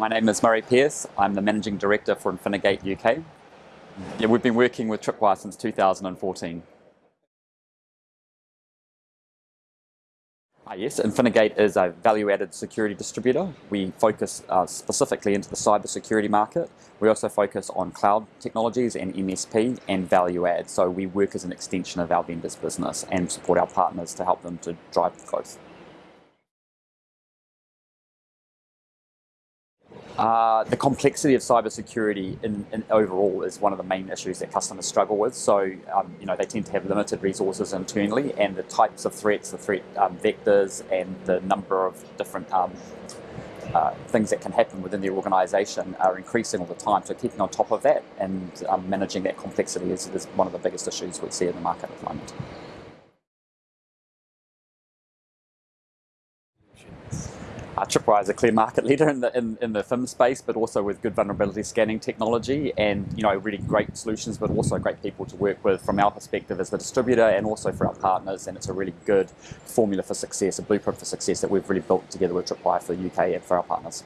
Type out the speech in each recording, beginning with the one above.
My name is Murray Pearce. I'm the Managing Director for Infinigate UK. Yeah, we've been working with Tripwire since 2014. Uh, yes, Infinigate is a value-added security distributor. We focus uh, specifically into the cyber security market. We also focus on cloud technologies and MSP and value add. So we work as an extension of our vendors business and support our partners to help them to drive growth. Uh, the complexity of cybersecurity in, in overall is one of the main issues that customers struggle with. So, um, you know, they tend to have limited resources internally, and the types of threats, the threat um, vectors, and the number of different um, uh, things that can happen within their organisation are increasing all the time. So, keeping on top of that and um, managing that complexity is, is one of the biggest issues we see in the market at the moment. Uh, Tripwire is a clear market leader in the in, in the FIM space, but also with good vulnerability scanning technology and you know really great solutions, but also great people to work with from our perspective as the distributor and also for our partners. And it's a really good formula for success, a blueprint for success that we've really built together with Tripwire for the UK and for our partners.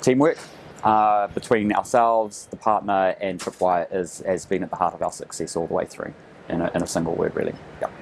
Teamwork, uh, between ourselves, the partner, and Tripwire is, has been at the heart of our success all the way through, in a, in a single word, really. Yep.